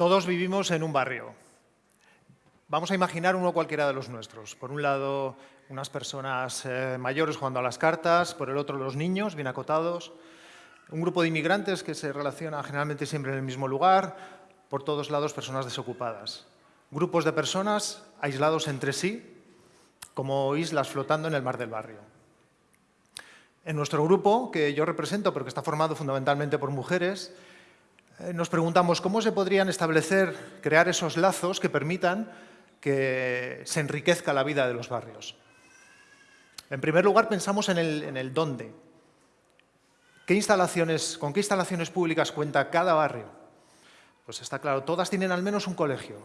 Todos vivimos en un barrio. Vamos a imaginar uno cualquiera de los nuestros. Por un lado, unas personas eh, mayores jugando a las cartas, por el otro los niños, bien acotados, un grupo de inmigrantes que se relaciona generalmente siempre en el mismo lugar, por todos lados personas desocupadas. Grupos de personas aislados entre sí, como islas flotando en el mar del barrio. En nuestro grupo, que yo represento, pero que está formado fundamentalmente por mujeres, nos preguntamos cómo se podrían establecer, crear esos lazos que permitan que se enriquezca la vida de los barrios. En primer lugar, pensamos en el, en el dónde. ¿Qué instalaciones, ¿Con qué instalaciones públicas cuenta cada barrio? Pues está claro, todas tienen al menos un colegio,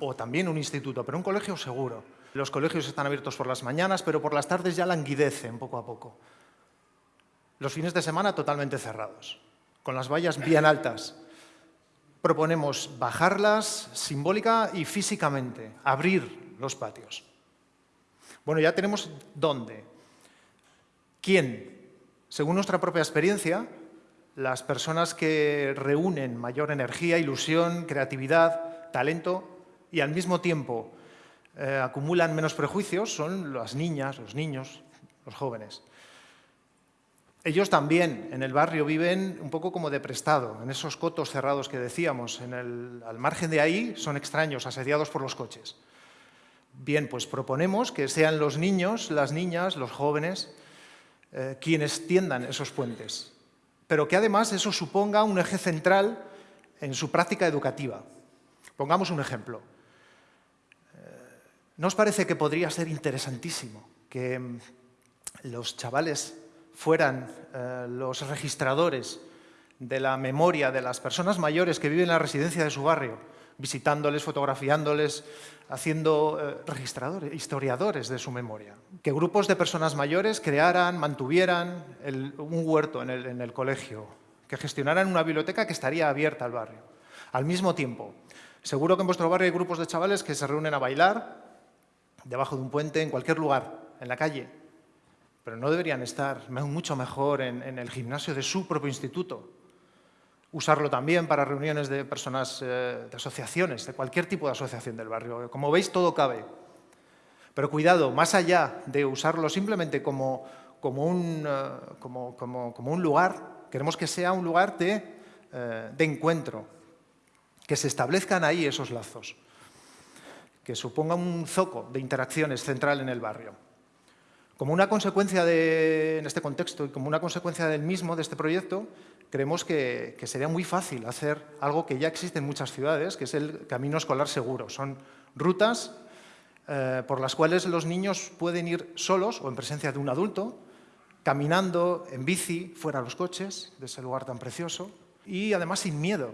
o también un instituto, pero un colegio seguro. Los colegios están abiertos por las mañanas, pero por las tardes ya languidecen poco a poco. Los fines de semana totalmente cerrados con las vallas bien altas. Proponemos bajarlas simbólica y físicamente, abrir los patios. Bueno, ya tenemos dónde. ¿Quién? Según nuestra propia experiencia, las personas que reúnen mayor energía, ilusión, creatividad, talento y al mismo tiempo eh, acumulan menos prejuicios son las niñas, los niños, los jóvenes. Ellos también en el barrio viven un poco como de prestado, en esos cotos cerrados que decíamos. al margen de ahí son extraños, asediados por los coches. Bien, pues proponemos que sean los niños, las niñas, los jóvenes, eh, quienes tiendan esos puentes, pero que además eso suponga un eje central en su práctica educativa. Pongamos un ejemplo. Eh, ¿No os parece que podría ser interesantísimo que mm, los chavales fueran eh, los registradores de la memoria de las personas mayores que viven en la residencia de su barrio, visitándoles, fotografiándoles, haciendo eh, registradores, historiadores de su memoria. Que grupos de personas mayores crearan, mantuvieran un huerto en el, en el colegio, que gestionaran una biblioteca que estaría abierta al barrio. Al mismo tiempo, seguro que en vuestro barrio hay grupos de chavales que se reúnen a bailar debajo de un puente, en cualquier lugar, en la calle, pero no deberían estar mucho mejor en, el gimnasio de su propio instituto. Usarlo también para reuniones de personas, eh, de asociaciones, de cualquier tipo de asociación del barrio. Como veis, todo cabe. Pero cuidado, más allá de usarlo simplemente como, como, un, eh, como, un, lugar, queremos que sea un lugar de, eh, de encuentro, que se establezcan ahí esos lazos, que suponga un zoco de interacciones central en el barrio. Como una consecuencia de, en este contexto y como una consecuencia del mismo, de este proyecto, creemos que, sería muy fácil hacer algo que ya existe en muchas ciudades, que es el camino escolar seguro. Son rutas eh, por las cuales los niños pueden ir solos o en presencia de un adulto, caminando, en bici, fuera de los coches, de ese lugar tan precioso, y además sin miedo,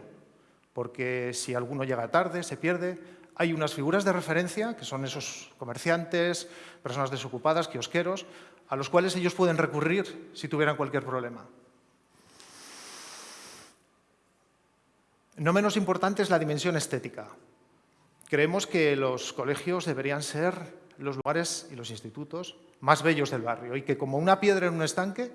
porque si alguno llega tarde, se pierde, hay unas figuras de referencia, que son esos comerciantes, personas desocupadas, kiosqueros, a los cuales ellos pueden recurrir si tuvieran cualquier problema. No menos importante es la dimensión estética. Creemos que los colegios deberían ser los lugares y los institutos más bellos del barrio y que como una piedra en un estanque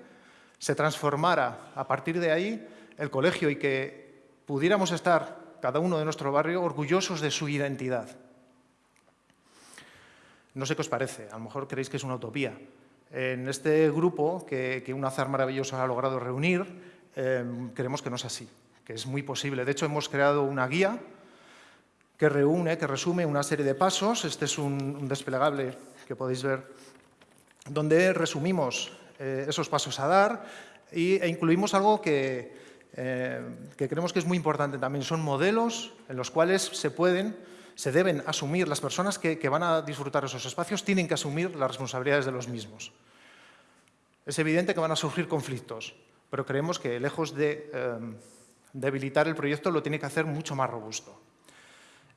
se transformara a partir de ahí el colegio y que pudiéramos estar cada uno de nuestro barrio, orgullosos de su identidad. No sé qué os parece, a lo mejor creéis que es una utopía. En este grupo que, un azar maravilloso ha logrado reunir, em, creemos que no es así, que es muy posible. De hecho, hemos creado una guía que reúne, que resume una serie de pasos. Este es un, desplegable que podéis ver, donde resumimos eh, esos pasos a dar e incluimos algo que, eh, que creemos que es muy importante también. Son modelos en los cuales se pueden, se deben asumir, las personas que, van a disfrutar esos espacios tienen que asumir las responsabilidades de los mismos. Es evidente que van a surgir conflictos, pero creemos que lejos de eh, debilitar el proyecto lo tiene que hacer mucho más robusto.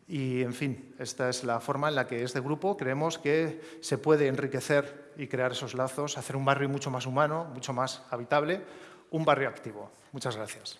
Y, en fin, esta es la forma en la que este grupo creemos que se puede enriquecer y crear esos lazos, hacer un barrio mucho más humano, mucho más habitable, un barrio activo. Muchas gracias.